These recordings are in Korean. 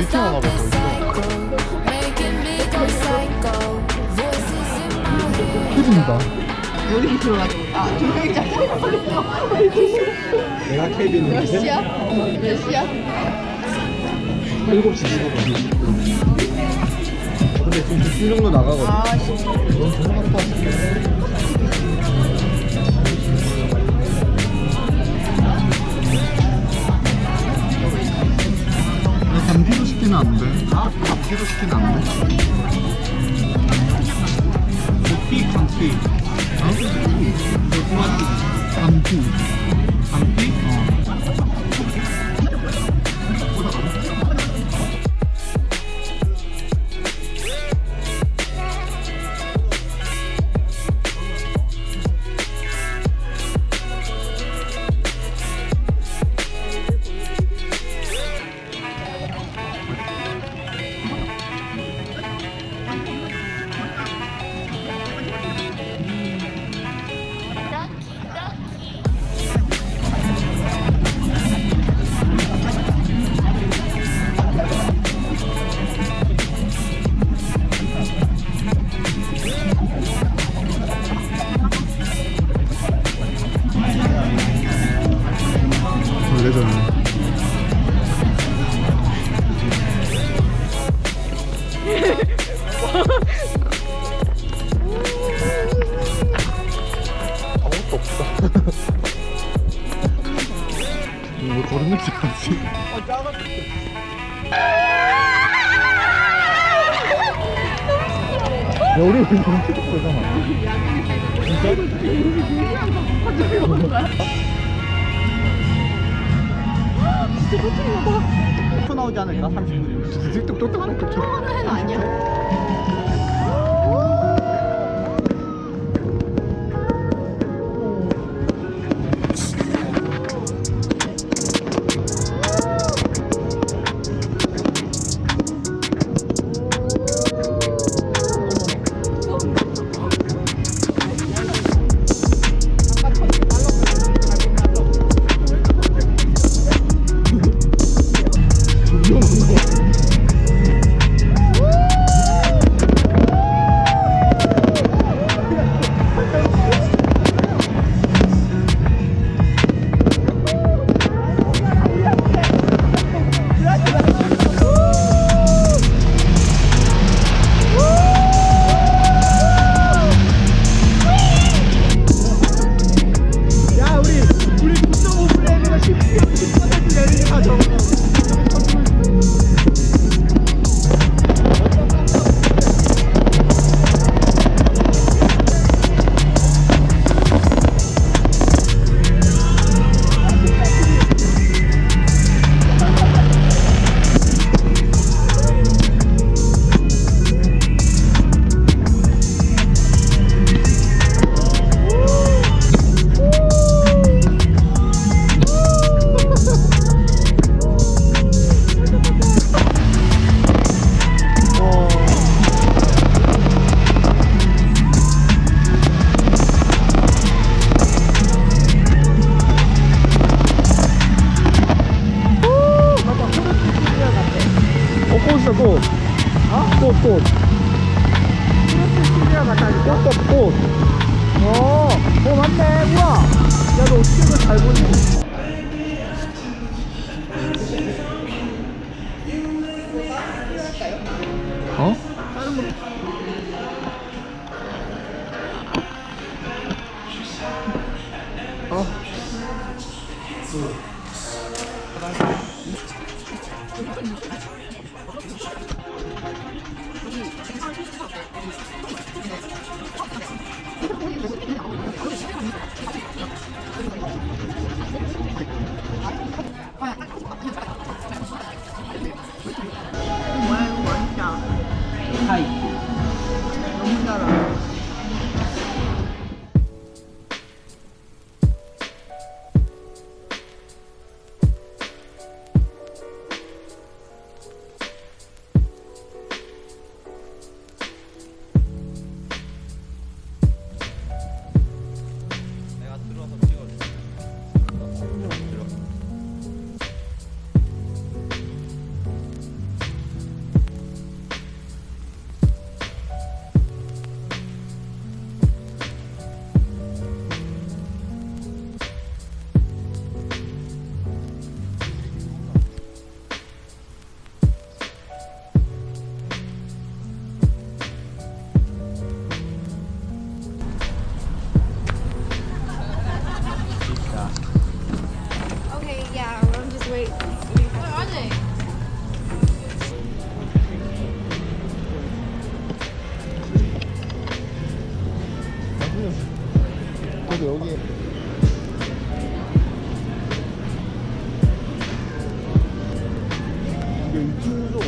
In my head. 퀴즈입니다. 여기 들어가지고 아 조명이 내가 케빈 몇 시야? 몇 시야? 7시 15분. 근데 지금 집중 정도 나가거든. 아 씨. 넌 전화 갔다 시키면 안 돼? 감기도 시키면 안 돼? 감기. 어? 감기. 감기? 냄새 같지? 어, 야, 우리 왜 너무 찍었잖아. 또 나오지 않을까? 30분이면. 똑똑똑똑 똑똑. 아니야. 어? 어? 응.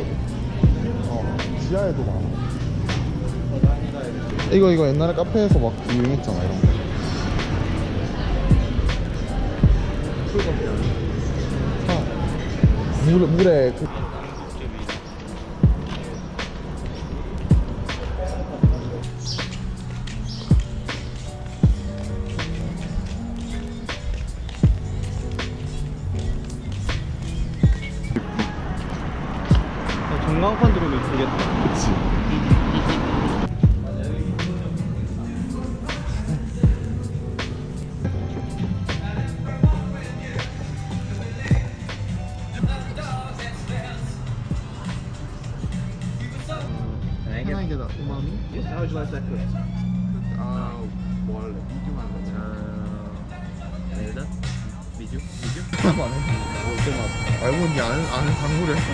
유튜브거든 어 지하에도 많아 이거 이거 옛날에 카페에서 막 유행했잖아 이런 거. 아, 물에 물에 그 미주? 미주? 안 해? 올때 맞 알고 보니 아는 아는 단골이 했어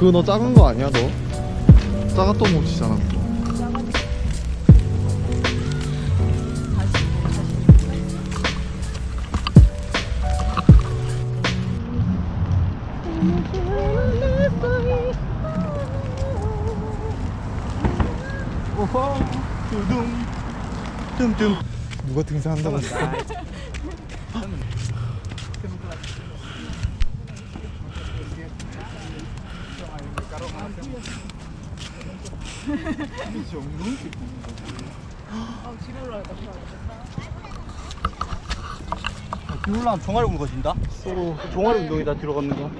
그거 너 작은 거 아니야 너? 작았던 모치잖아. 오호. 두둥. 누가 등산한다고 했어? 비 올라가면 종아리 굵어진다? 서로 종아리 운동이다 들어가는 거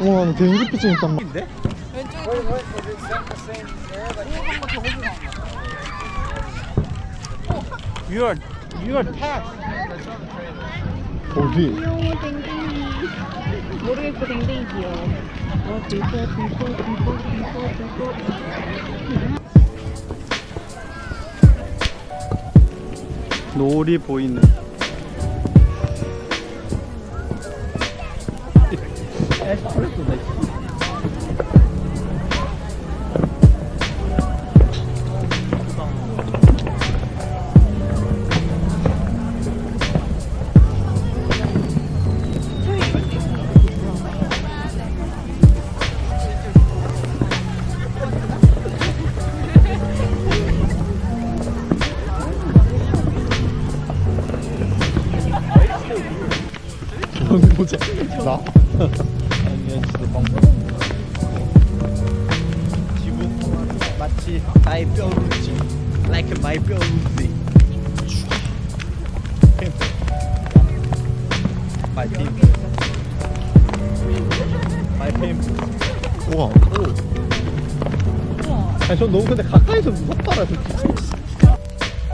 우와 너 비행기피증 있단 말 인데? You are you are taxed. 어디? 귀여워 댕댕이 모르겠고 댕댕이 귀여워 어 들고 들고 들고 들고 들고. 노을이 보이네 에스프레소 보자. 나? 아니면 진짜 방법. 지붕 마치 나의 뼈루지. Like my 뼈루지. My pimp. My pimp. 우와. 아니 전 너무 근데 가까이서 무섭더라 솔직히.